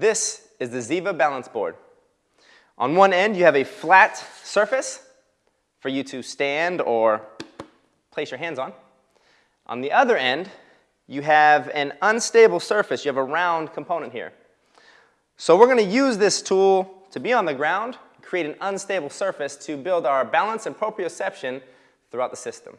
This is the Ziva balance board. On one end, you have a flat surface for you to stand or place your hands on. On the other end, you have an unstable surface. You have a round component here. So we're going to use this tool to be on the ground, create an unstable surface to build our balance and proprioception throughout the system.